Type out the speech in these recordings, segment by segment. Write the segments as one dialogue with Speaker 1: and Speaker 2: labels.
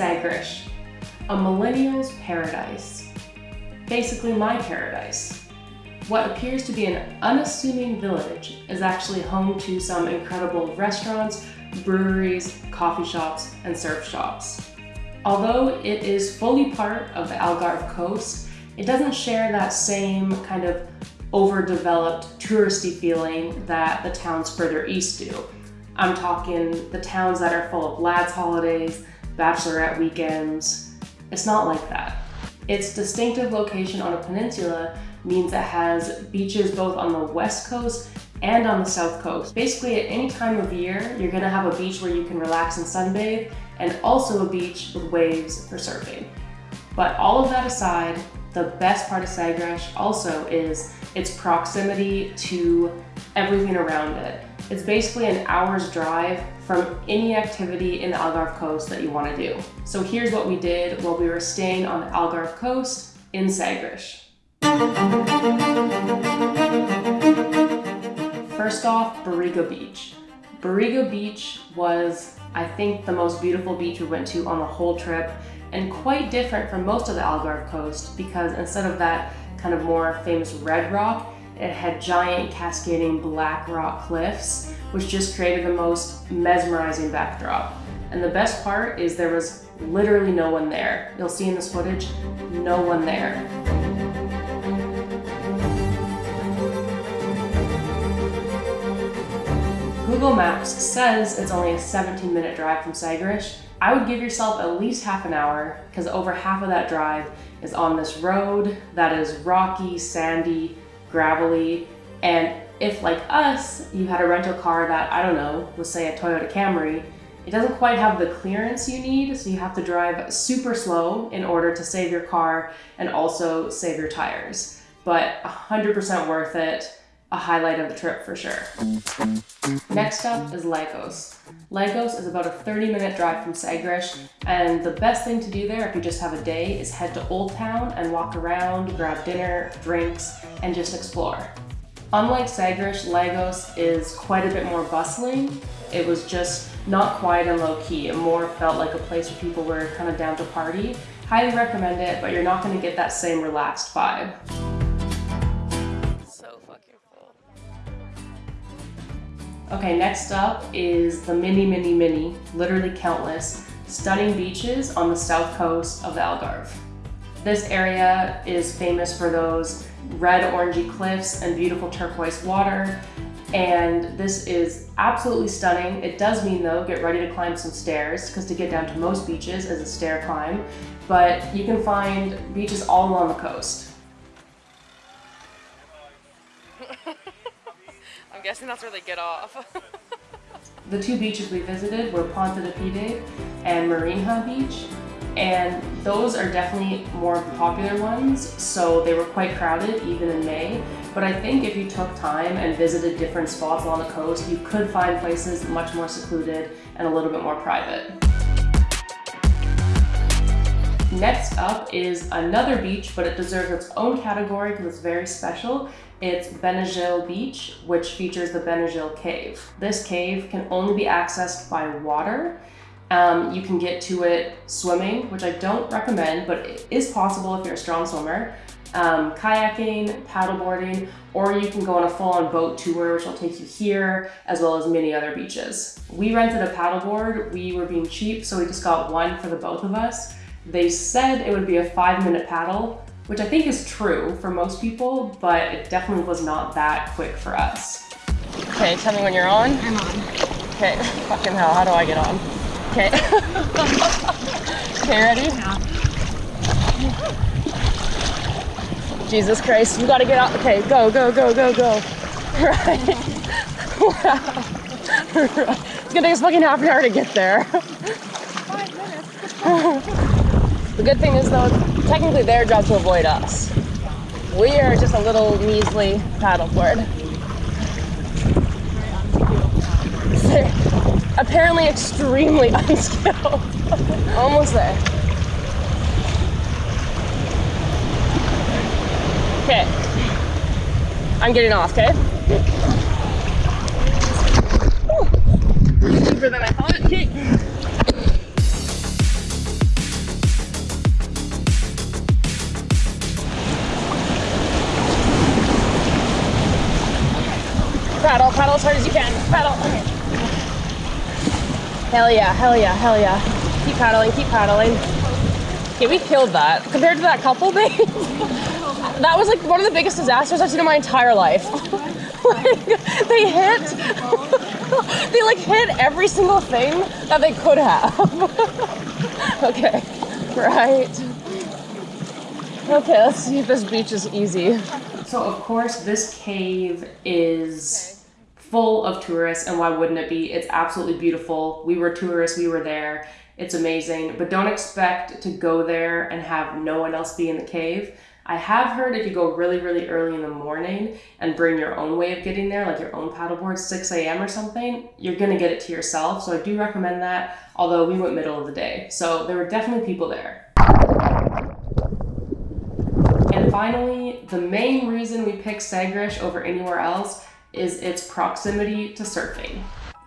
Speaker 1: Sagres, a millennial's paradise. Basically my paradise. What appears to be an unassuming village is actually home to some incredible restaurants, breweries, coffee shops, and surf shops. Although it is fully part of the Algarve coast, it doesn't share that same kind of overdeveloped touristy feeling that the towns further east do. I'm talking the towns that are full of lads holidays, bachelorette weekends. It's not like that. Its distinctive location on a peninsula means it has beaches both on the west coast and on the south coast. Basically at any time of year, you're gonna have a beach where you can relax and sunbathe and also a beach with waves for surfing. But all of that aside, the best part of Sagres also is its proximity to everything around it. It's basically an hour's drive from any activity in the Algarve coast that you want to do. So here's what we did while we were staying on the Algarve coast in Sagres. First off, Barriga Beach. Barriga Beach was, I think, the most beautiful beach we went to on the whole trip and quite different from most of the Algarve coast because instead of that kind of more famous red rock, it had giant cascading black rock cliffs, which just created the most mesmerizing backdrop. And the best part is there was literally no one there. You'll see in this footage, no one there. Google Maps says it's only a 17 minute drive from Sagres, I would give yourself at least half an hour because over half of that drive is on this road that is rocky, sandy, gravelly, and if like us, you had a rental car that, I don't know, was say a Toyota Camry, it doesn't quite have the clearance you need, so you have to drive super slow in order to save your car and also save your tires. But 100% worth it a highlight of the trip for sure. Next up is Lagos. Lagos is about a 30 minute drive from Sagres and the best thing to do there if you just have a day is head to Old Town and walk around, grab dinner, drinks, and just explore. Unlike Sagres, Lagos is quite a bit more bustling. It was just not quiet and low key. It more felt like a place where people were kind of down to party. Highly recommend it, but you're not gonna get that same relaxed vibe. Okay, next up is the many, many, many, literally countless, stunning beaches on the south coast of the Algarve. This area is famous for those red orangey cliffs and beautiful turquoise water. And this is absolutely stunning. It does mean though, get ready to climb some stairs because to get down to most beaches is a stair climb. But you can find beaches all along the coast.
Speaker 2: Guessing that's where they get off.
Speaker 1: the two beaches we visited were Ponta de Pide and Marinha Beach. And those are definitely more popular ones, so they were quite crowded even in May. But I think if you took time and visited different spots along the coast, you could find places much more secluded and a little bit more private. Next up is another beach, but it deserves its own category because it's very special. It's Benagil Beach, which features the Benagil Cave. This cave can only be accessed by water. Um, you can get to it swimming, which I don't recommend, but it is possible if you're a strong swimmer. Um, kayaking, paddleboarding, or you can go on a full-on boat tour, which will take you here, as well as many other beaches. We rented a paddleboard. We were being cheap, so we just got one for the both of us. They said it would be a five minute paddle, which I think is true for most people, but it definitely was not that quick for us.
Speaker 2: Okay, tell me when you're on.
Speaker 3: I'm on.
Speaker 2: Okay, fucking hell, how do I get on? Okay. okay, ready?
Speaker 3: Yeah.
Speaker 2: Jesus Christ, you gotta get out. Okay, go, go, go, go, go. Right. wow. It's gonna take us fucking half an hour to get there. Five minutes. The good thing is though, technically their job to avoid us. We are just a little measly paddleboard. apparently extremely unskilled. Almost there. Okay. I'm getting off. Okay. Hell yeah, hell yeah, hell yeah. Keep paddling, keep paddling. Okay, we killed that. Compared to that couple thing, that was like one of the biggest disasters I've seen in my entire life. like, they hit, they like hit every single thing that they could have. okay, right. Okay, let's see if this beach is easy.
Speaker 1: So of course this cave is full of tourists and why wouldn't it be? It's absolutely beautiful. We were tourists, we were there. It's amazing, but don't expect to go there and have no one else be in the cave. I have heard if you go really, really early in the morning and bring your own way of getting there, like your own paddleboard, 6 a.m. or something, you're gonna get it to yourself. So I do recommend that, although we went middle of the day. So there were definitely people there. And finally, the main reason we picked Sagres over anywhere else is its proximity to surfing.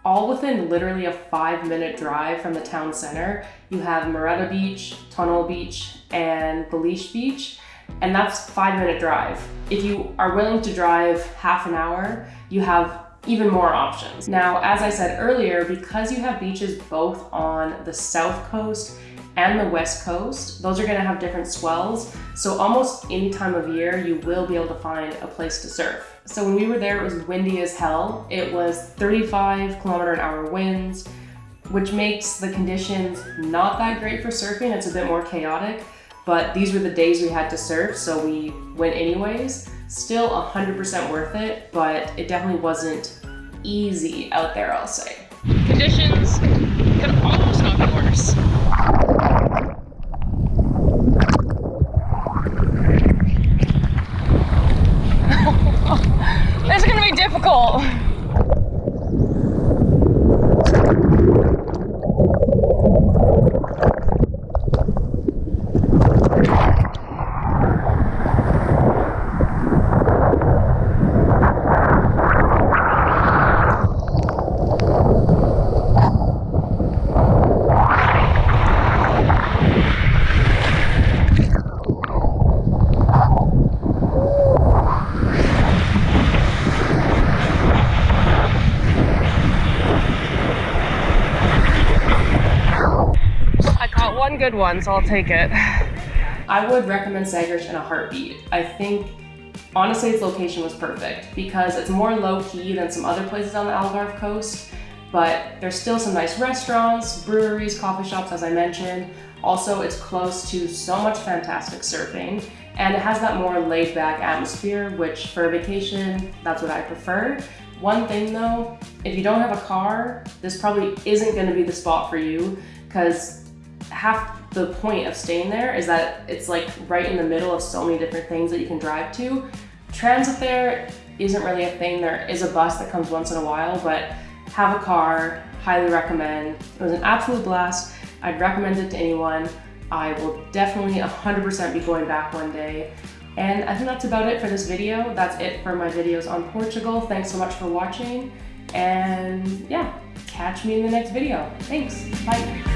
Speaker 1: All within literally a five minute drive from the town center, you have Mareta Beach, Tonel Beach, and Beliche Beach, and that's five minute drive. If you are willing to drive half an hour, you have even more options. Now, as I said earlier, because you have beaches both on the south coast and the west coast, those are gonna have different swells. So almost any time of year, you will be able to find a place to surf. So when we were there, it was windy as hell. It was 35 kilometer an hour winds, which makes the conditions not that great for surfing. It's a bit more chaotic, but these were the days we had to surf, so we went anyways. Still 100% worth it, but it definitely wasn't easy out there, I'll say.
Speaker 2: Conditions could almost not be worse. this is gonna be difficult. I caught one good one, so I'll take it.
Speaker 1: I would recommend Sagres in a heartbeat. I think, honestly, its location was perfect because it's more low key than some other places on the Algarve coast, but there's still some nice restaurants, breweries, coffee shops, as I mentioned. Also, it's close to so much fantastic surfing and it has that more laid back atmosphere, which for a vacation, that's what I prefer. One thing though, if you don't have a car, this probably isn't gonna be the spot for you because half the point of staying there is that it's like right in the middle of so many different things that you can drive to. Transit there isn't really a thing. There is a bus that comes once in a while, but have a car, highly recommend. It was an absolute blast. I'd recommend it to anyone. I will definitely 100% be going back one day. And I think that's about it for this video. That's it for my videos on Portugal. Thanks so much for watching. And yeah, catch me in the next video. Thanks, bye.